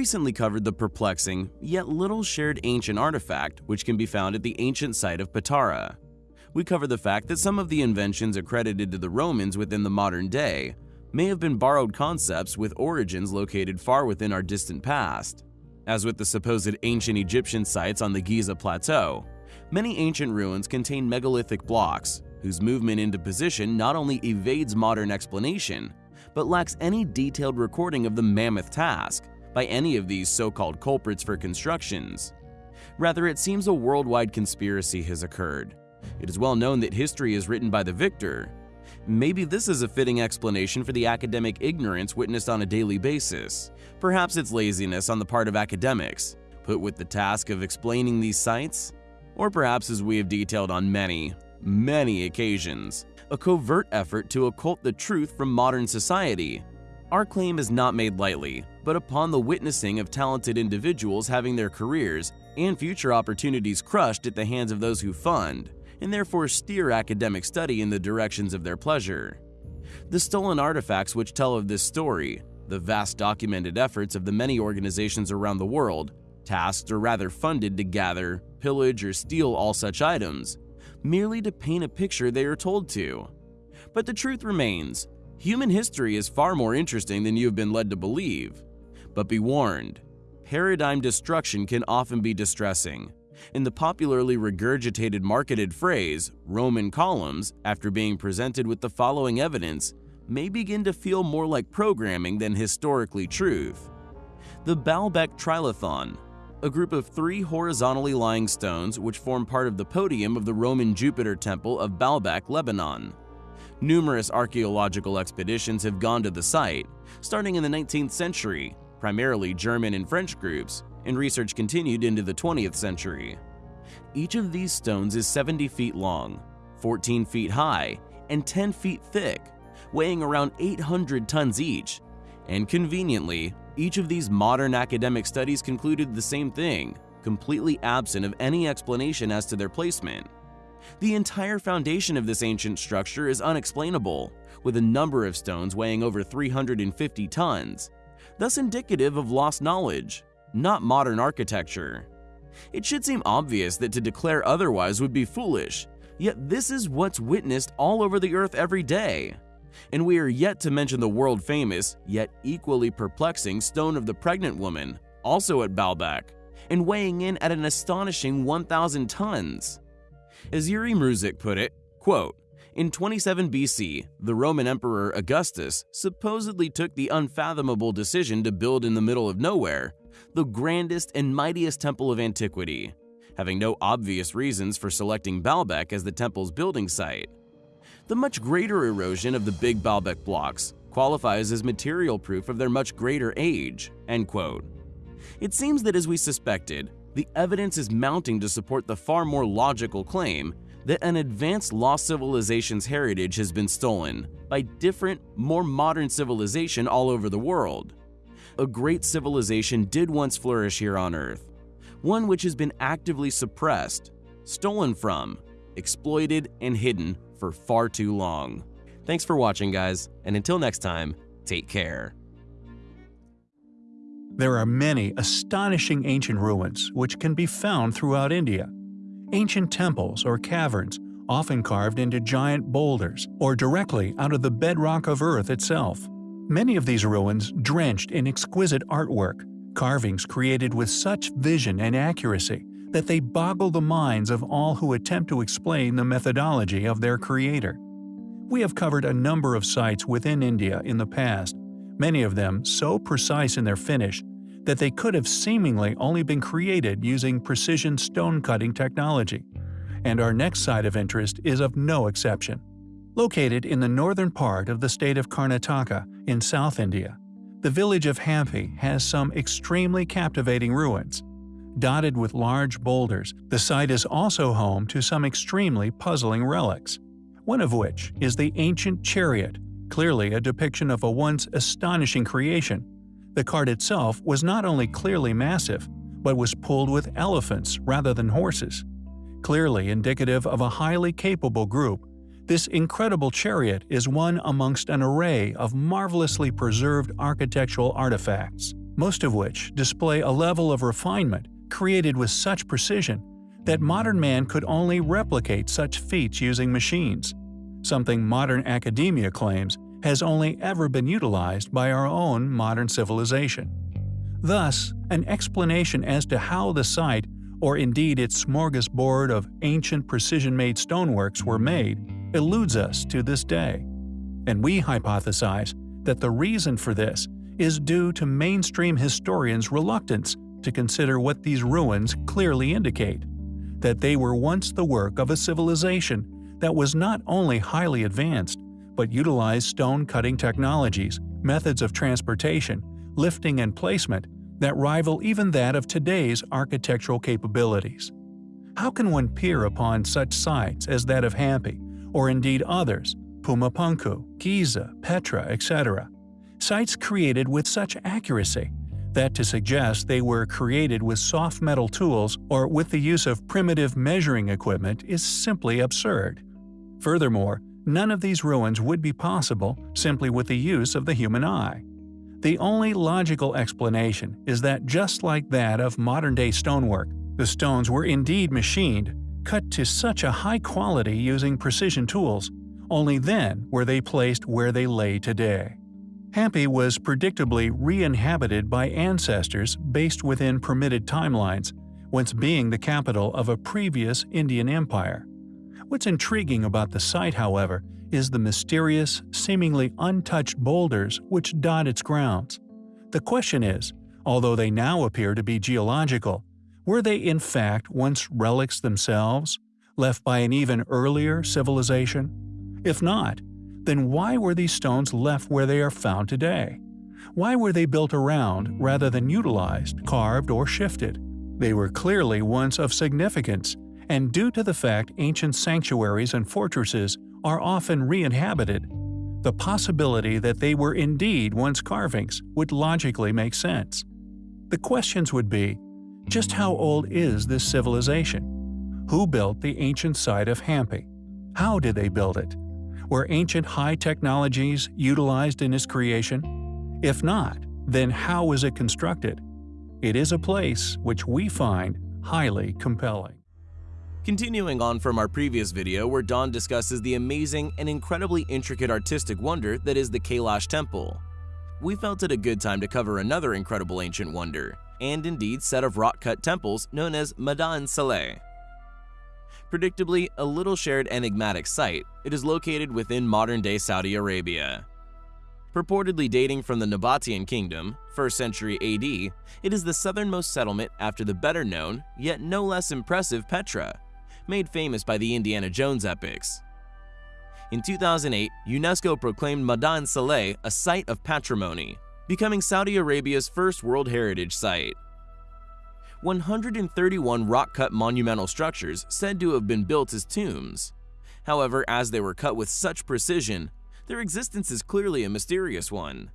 recently covered the perplexing, yet little shared ancient artifact which can be found at the ancient site of Patara. We cover the fact that some of the inventions accredited to the Romans within the modern day may have been borrowed concepts with origins located far within our distant past. As with the supposed ancient Egyptian sites on the Giza Plateau, many ancient ruins contain megalithic blocks whose movement into position not only evades modern explanation, but lacks any detailed recording of the mammoth task by any of these so-called culprits for constructions. Rather, it seems a worldwide conspiracy has occurred. It is well known that history is written by the victor. Maybe this is a fitting explanation for the academic ignorance witnessed on a daily basis. Perhaps it's laziness on the part of academics, put with the task of explaining these sites? Or perhaps as we have detailed on many, many occasions, a covert effort to occult the truth from modern society. Our claim is not made lightly, but upon the witnessing of talented individuals having their careers and future opportunities crushed at the hands of those who fund, and therefore steer academic study in the directions of their pleasure. The stolen artifacts which tell of this story, the vast documented efforts of the many organizations around the world, tasked or rather funded to gather, pillage, or steal all such items, merely to paint a picture they are told to. But the truth remains, human history is far more interesting than you have been led to believe. But be warned, paradigm destruction can often be distressing. In the popularly regurgitated marketed phrase, Roman columns, after being presented with the following evidence, may begin to feel more like programming than historically truth. The Baalbek Trilithon, a group of three horizontally lying stones which form part of the podium of the Roman Jupiter temple of Baalbek, Lebanon. Numerous archaeological expeditions have gone to the site, starting in the 19th century, primarily German and French groups, and research continued into the 20th century. Each of these stones is 70 feet long, 14 feet high, and 10 feet thick, weighing around 800 tons each, and conveniently, each of these modern academic studies concluded the same thing, completely absent of any explanation as to their placement. The entire foundation of this ancient structure is unexplainable, with a number of stones weighing over 350 tons, thus indicative of lost knowledge, not modern architecture. It should seem obvious that to declare otherwise would be foolish, yet this is what's witnessed all over the earth every day. And we are yet to mention the world famous, yet equally perplexing Stone of the Pregnant Woman, also at Baalbek, and weighing in at an astonishing 1,000 tons. As Yuri Mruzek put it, quote, in 27 BC, the Roman Emperor Augustus supposedly took the unfathomable decision to build in the middle of nowhere the grandest and mightiest temple of antiquity, having no obvious reasons for selecting Baalbek as the temple's building site. The much greater erosion of the Big Baalbek blocks qualifies as material proof of their much greater age." End quote. It seems that as we suspected, the evidence is mounting to support the far more logical claim that an advanced lost civilization's heritage has been stolen by different, more modern civilization all over the world. A great civilization did once flourish here on Earth, one which has been actively suppressed, stolen from, exploited, and hidden for far too long. Thanks for watching guys, and until next time, take care. There are many astonishing ancient ruins which can be found throughout India. Ancient temples or caverns, often carved into giant boulders or directly out of the bedrock of Earth itself. Many of these ruins drenched in exquisite artwork, carvings created with such vision and accuracy that they boggle the minds of all who attempt to explain the methodology of their creator. We have covered a number of sites within India in the past, many of them so precise in their finish that they could have seemingly only been created using precision stone-cutting technology. And our next site of interest is of no exception. Located in the northern part of the state of Karnataka in South India, the village of Hampi has some extremely captivating ruins. Dotted with large boulders, the site is also home to some extremely puzzling relics, one of which is the ancient chariot, clearly a depiction of a once astonishing creation. The cart itself was not only clearly massive, but was pulled with elephants rather than horses. Clearly indicative of a highly capable group, this incredible chariot is one amongst an array of marvelously preserved architectural artifacts. most of which display a level of refinement created with such precision that modern man could only replicate such feats using machines, something modern academia claims has only ever been utilized by our own modern civilization. Thus, an explanation as to how the site, or indeed its smorgasbord of ancient precision-made stoneworks were made, eludes us to this day. And we hypothesize that the reason for this is due to mainstream historians' reluctance to consider what these ruins clearly indicate that they were once the work of a civilization that was not only highly advanced, but utilized stone cutting technologies, methods of transportation, lifting and placement that rival even that of today's architectural capabilities. How can one peer upon such sites as that of Hampi, or indeed others, Pumapunku, Giza, Petra, etc., sites created with such accuracy that to suggest they were created with soft metal tools or with the use of primitive measuring equipment is simply absurd. Furthermore, none of these ruins would be possible simply with the use of the human eye. The only logical explanation is that just like that of modern-day stonework, the stones were indeed machined, cut to such a high quality using precision tools, only then were they placed where they lay today. Hampi was predictably re-inhabited by ancestors based within permitted timelines, once being the capital of a previous Indian empire. What's intriguing about the site, however, is the mysterious, seemingly untouched boulders which dot its grounds. The question is, although they now appear to be geological, were they in fact once relics themselves, left by an even earlier civilization? If not, then why were these stones left where they are found today? Why were they built around rather than utilized, carved, or shifted? They were clearly once of significance, and due to the fact ancient sanctuaries and fortresses are often re-inhabited, the possibility that they were indeed once carvings would logically make sense. The questions would be, just how old is this civilization? Who built the ancient site of Hampi? How did they build it? Were ancient high technologies utilized in its creation? If not, then how was it constructed? It is a place which we find highly compelling. Continuing on from our previous video where Don discusses the amazing and incredibly intricate artistic wonder that is the Kailash Temple, we felt it a good time to cover another incredible ancient wonder, and indeed set of rock-cut temples known as Madain Saleh. Predictably, a little shared enigmatic site, it is located within modern-day Saudi Arabia. Purportedly dating from the Nabatean kingdom, 1st century AD, it is the southernmost settlement after the better-known, yet no less impressive Petra, made famous by the Indiana Jones epics. In 2008, UNESCO proclaimed Madain Saleh a Site of Patrimony, becoming Saudi Arabia's first World Heritage Site. 131 rock-cut monumental structures said to have been built as tombs. However, as they were cut with such precision, their existence is clearly a mysterious one.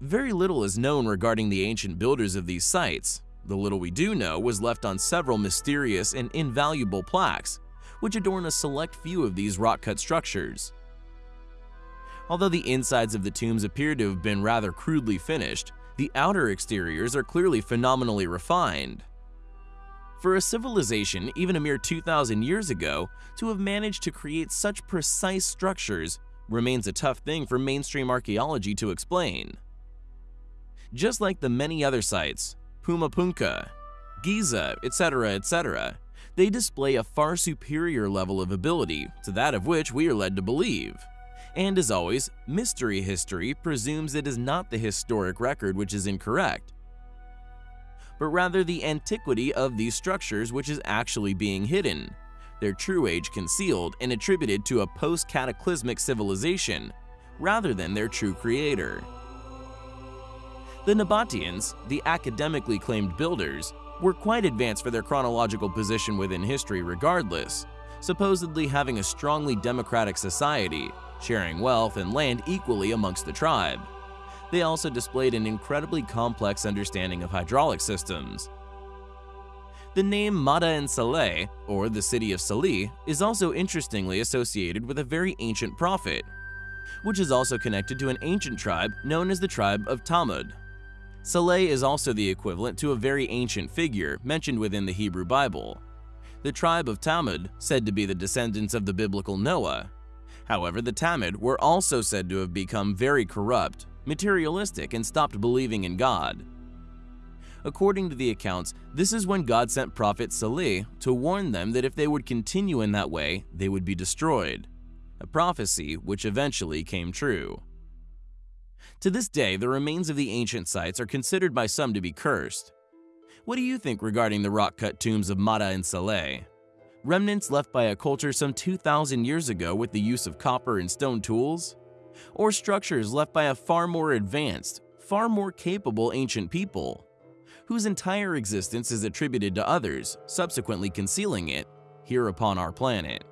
Very little is known regarding the ancient builders of these sites. The little we do know was left on several mysterious and invaluable plaques, which adorn a select few of these rock-cut structures. Although the insides of the tombs appear to have been rather crudely finished, the outer exteriors are clearly phenomenally refined. For a civilization even a mere 2,000 years ago to have managed to create such precise structures remains a tough thing for mainstream archaeology to explain. Just like the many other sites, Pumapunku, Giza, etc., etc., they display a far superior level of ability to that of which we are led to believe. And as always, mystery history presumes it is not the historic record which is incorrect, but rather the antiquity of these structures which is actually being hidden, their true age concealed and attributed to a post-cataclysmic civilization, rather than their true creator. The Nabateans, the academically claimed builders, were quite advanced for their chronological position within history regardless, supposedly having a strongly democratic society sharing wealth and land equally amongst the tribe. They also displayed an incredibly complex understanding of hydraulic systems. The name Madain Saleh, or the city of Salih, is also interestingly associated with a very ancient prophet, which is also connected to an ancient tribe known as the tribe of Thamud. Saleh is also the equivalent to a very ancient figure mentioned within the Hebrew Bible. The tribe of Thamud, said to be the descendants of the biblical Noah. However, the Thamud were also said to have become very corrupt, materialistic, and stopped believing in God. According to the accounts, this is when God sent Prophet Saleh to warn them that if they would continue in that way, they would be destroyed. A prophecy which eventually came true. To this day, the remains of the ancient sites are considered by some to be cursed. What do you think regarding the rock-cut tombs of Madain Saleh? Remnants left by a culture some 2,000 years ago with the use of copper and stone tools? Or structures left by a far more advanced, far more capable ancient people, whose entire existence is attributed to others, subsequently concealing it here upon our planet?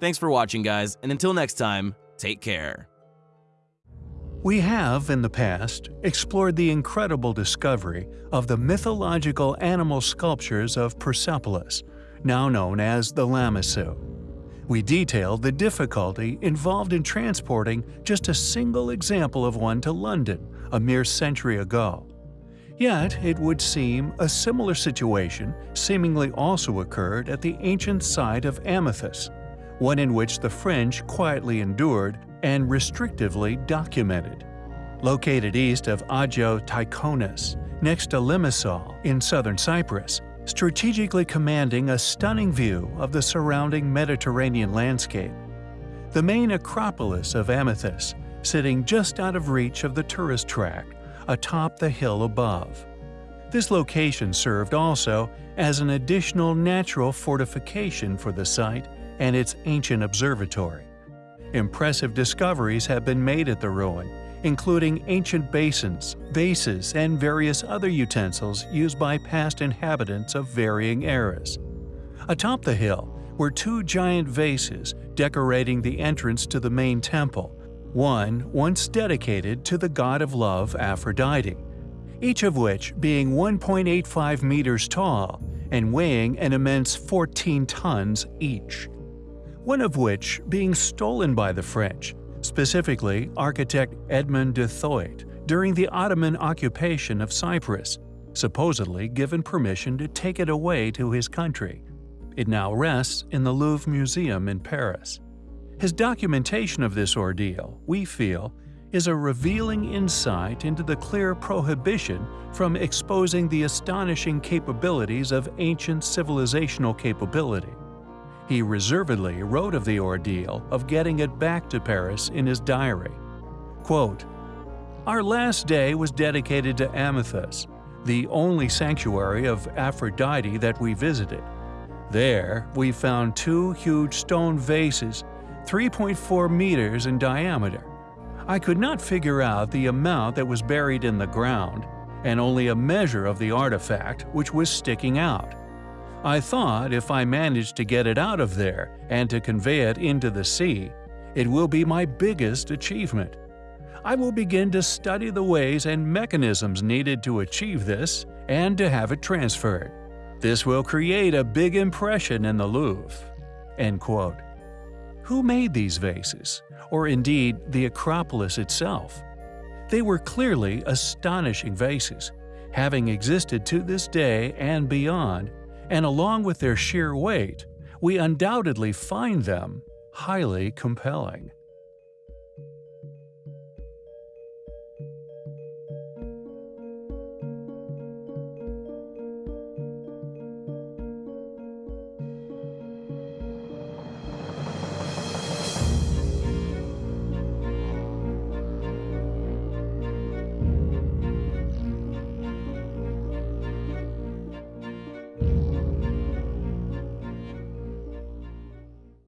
Thanks for watching guys, and until next time, take care. We have, in the past, explored the incredible discovery of the mythological animal sculptures of Persepolis, now known as the Lamassu. We detailed the difficulty involved in transporting just a single example of one to London a mere century ago. Yet, it would seem a similar situation seemingly also occurred at the ancient site of Amathus, one in which the French quietly endured and restrictively documented. Located east of Agios Tychonis, next to Limassol in southern Cyprus, strategically commanding a stunning view of the surrounding Mediterranean landscape. The main Acropolis of Amathus, sitting just out of reach of the tourist track, atop the hill above. This location served also as an additional natural fortification for the site and its ancient observatory. Impressive discoveries have been made at the ruin, including ancient basins, vases, and various other utensils used by past inhabitants of varying eras. Atop the hill were two giant vases decorating the entrance to the main temple, one once dedicated to the god of love Aphrodite, each of which being 1.85 meters tall and weighing an immense 14 tons each one of which being stolen by the French, specifically architect Edmond Duthoit, during the Ottoman occupation of Cyprus, supposedly given permission to take it away to his country. It now rests in the Louvre Museum in Paris. His documentation of this ordeal, we feel, is a revealing insight into the clear prohibition from exposing the astonishing capabilities of ancient civilizational capability. He reservedly wrote of the ordeal of getting it back to Paris in his diary. Quote, Our last day was dedicated to Amathus, the only sanctuary of Aphrodite that we visited. There, we found two huge stone vases, 3.4 meters in diameter. I could not figure out the amount that was buried in the ground, and only a measure of the artifact which was sticking out. I thought if I manage to get it out of there and to convey it into the sea, it will be my biggest achievement. I will begin to study the ways and mechanisms needed to achieve this and to have it transferred. This will create a big impression in the Louvre." End quote. Who made these vases, or indeed the Acropolis itself? They were clearly astonishing vases, having existed to this day and beyond and along with their sheer weight, we undoubtedly find them highly compelling.